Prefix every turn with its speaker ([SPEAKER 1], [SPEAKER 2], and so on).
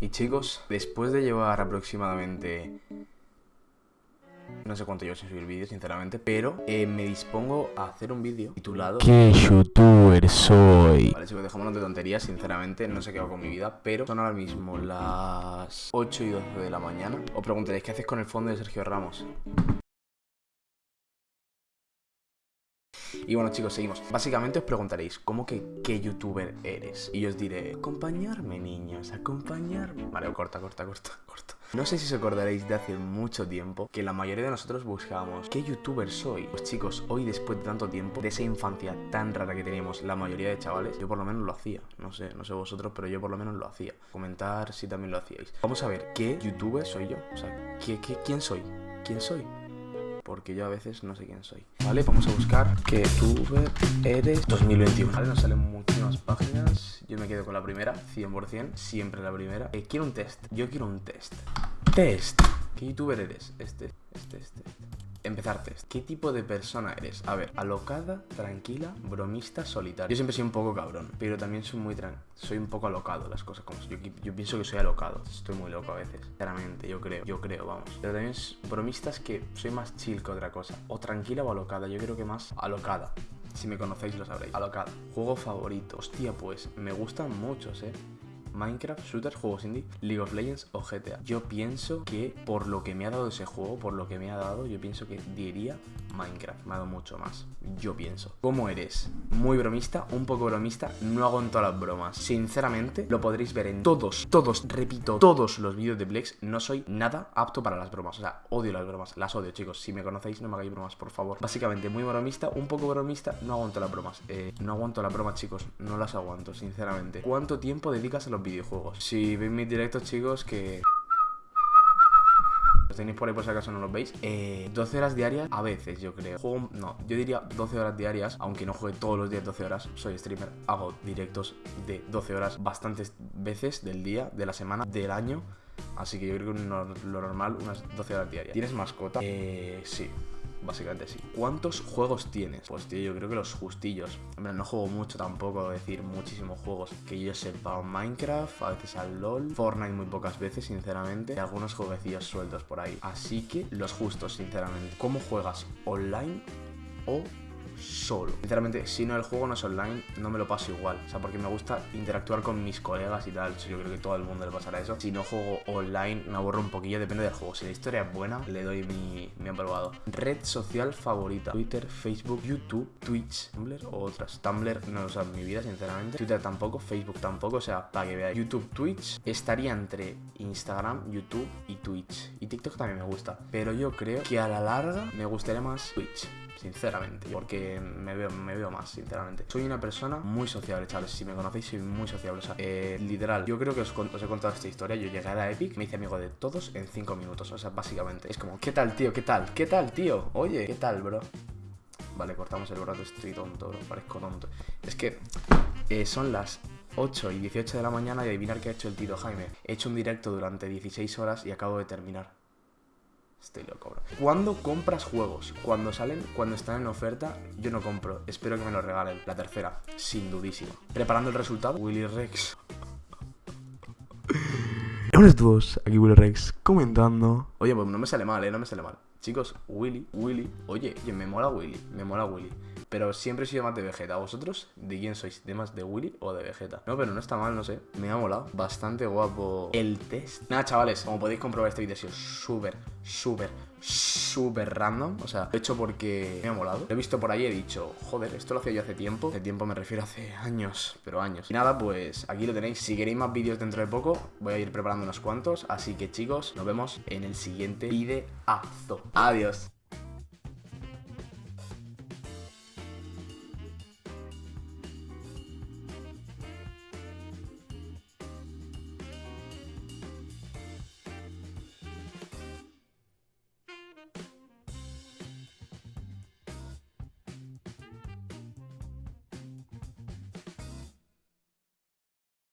[SPEAKER 1] Y chicos, después de llevar aproximadamente... No sé cuánto llevo sin subir vídeos, sinceramente, pero eh, me dispongo a hacer un vídeo titulado
[SPEAKER 2] ¿Qué youtuber soy?
[SPEAKER 1] Vale chicos, dejémonos de tonterías, sinceramente, no sé qué hago con mi vida Pero son ahora mismo las 8 y 12 de la mañana Os preguntaréis, ¿qué haces con el fondo de Sergio Ramos? Y bueno chicos, seguimos Básicamente os preguntaréis, ¿cómo que qué youtuber eres? Y yo os diré, acompañarme niños, acompañarme Vale, corta, corta, corta, corta No sé si os acordaréis de hace mucho tiempo Que la mayoría de nosotros buscábamos, ¿qué youtuber soy? Pues chicos, hoy después de tanto tiempo De esa infancia tan rara que teníamos la mayoría de chavales Yo por lo menos lo hacía No sé, no sé vosotros, pero yo por lo menos lo hacía Comentar si también lo hacíais Vamos a ver, ¿qué youtuber soy yo? O sea, ¿qué, qué, quién soy? ¿Quién soy? Porque yo a veces no sé quién soy. Vale, vamos a buscar que youtuber eres 2021. Vale, nos salen muchísimas páginas. Yo me quedo con la primera, 100%, siempre la primera. Eh, quiero un test. Yo quiero un test. Test. ¿Qué youtuber eres? Este, este, este, este. Empezar test. ¿Qué tipo de persona eres? A ver, alocada, tranquila, bromista, solitaria. Yo siempre soy un poco cabrón, pero también soy muy tran soy un poco alocado las cosas como yo, pienso que soy alocado. Estoy muy loco a veces, claramente, yo creo, yo creo, vamos. Pero también bromistas que soy más chill que otra cosa. O tranquila o alocada, yo creo que más alocada. Si me conocéis lo sabréis. Alocada. Juego favorito. Hostia, pues me gustan muchos, eh. Minecraft, shooters, juegos indie, League of Legends o GTA. Yo pienso que por lo que me ha dado ese juego, por lo que me ha dado, yo pienso que diría Minecraft. Me ha dado mucho más. Yo pienso. ¿Cómo eres? Muy bromista, un poco bromista. No hago las bromas. Sinceramente, lo podréis ver en todos, todos, repito, todos los vídeos de Plex. No soy nada apto para las bromas. O sea, odio las bromas. Las odio, chicos. Si me conocéis, no me hagáis bromas, por favor. Básicamente, muy bromista, un poco bromista. No aguanto las bromas. Eh, no aguanto las bromas, chicos. No las aguanto, sinceramente. ¿Cuánto tiempo dedicas a los videojuegos? Si veis mis directos, chicos, que tenéis por ahí por si acaso no los veis. Eh, 12 horas diarias, a veces yo creo. Juego, no, yo diría 12 horas diarias, aunque no juegue todos los días 12 horas. Soy streamer, hago directos de 12 horas bastantes veces del día, de la semana, del año. Así que yo creo que lo normal, unas 12 horas diarias. ¿Tienes mascota? Eh, sí básicamente sí. ¿Cuántos juegos tienes? Pues tío, yo creo que los justillos. Hombre, no juego mucho tampoco, decir, muchísimos juegos. Que yo sepa, Minecraft, a veces al LOL, Fortnite muy pocas veces, sinceramente, y algunos jueguecillos sueltos por ahí. Así que los justos, sinceramente. ¿Cómo juegas? ¿Online o solo. Sinceramente, si no el juego no es online, no me lo paso igual. O sea, porque me gusta interactuar con mis colegas y tal. Yo creo que todo el mundo le pasará eso. Si no juego online, me aburro un poquillo, depende del juego. Si la historia es buena, le doy mi, mi aprobado. Red social favorita. Twitter, Facebook, YouTube, Twitch, Tumblr o otras. Tumblr no lo uso en mi vida, sinceramente. Twitter tampoco, Facebook tampoco. O sea, para que veáis. YouTube, Twitch estaría entre Instagram, YouTube y Twitch. Y TikTok también me gusta. Pero yo creo que a la larga me gustaría más Twitch sinceramente, porque me veo, me veo más, sinceramente. Soy una persona muy sociable, chavales, si me conocéis soy muy sociable, o sea, eh, literal, yo creo que os, he contado esta historia, yo llegué a la Epic, me hice amigo de todos en 5 minutos, o sea, básicamente, es como, ¿qué tal, tío? ¿Qué tal? ¿Qué tal, tío? Oye, ¿qué tal, bro? Vale, cortamos el brazo, estoy tonto, bro, parezco tonto. Es que eh, son las 8 y 18 de la mañana y adivinar qué ha hecho el tío Jaime. He hecho un directo durante 16 horas y acabo de terminar. Estoy loco, bro. ¿Cuándo compras juegos? Cuando salen, cuando están en oferta, yo no compro. Espero que me lo regalen. La tercera, sin dudísimo. Preparando el resultado, Willy Rex.
[SPEAKER 2] Hola a todos, aquí Willy Rex comentando.
[SPEAKER 1] Oye, pues no me sale mal, eh, no me sale mal. Chicos, Willy, Willy. Oye, me mola Willy, me mola Willy. Pero siempre he sido más de Vegeta. ¿Vosotros de quién sois? ¿De más de Willy o de Vegeta? No, pero no está mal, no sé. Me ha molado. Bastante guapo el test. Nada, chavales, como podéis comprobar, este vídeo ha sido súper, súper, súper random. O sea, lo he hecho porque me ha molado. Lo he visto por ahí he dicho, joder, esto lo hacía yo hace tiempo. Hace tiempo me refiero hace años, pero años. Y nada, pues aquí lo tenéis. Si queréis más vídeos dentro de poco, voy a ir preparando unos cuantos. Así que chicos, nos vemos en el siguiente videazo. Adiós.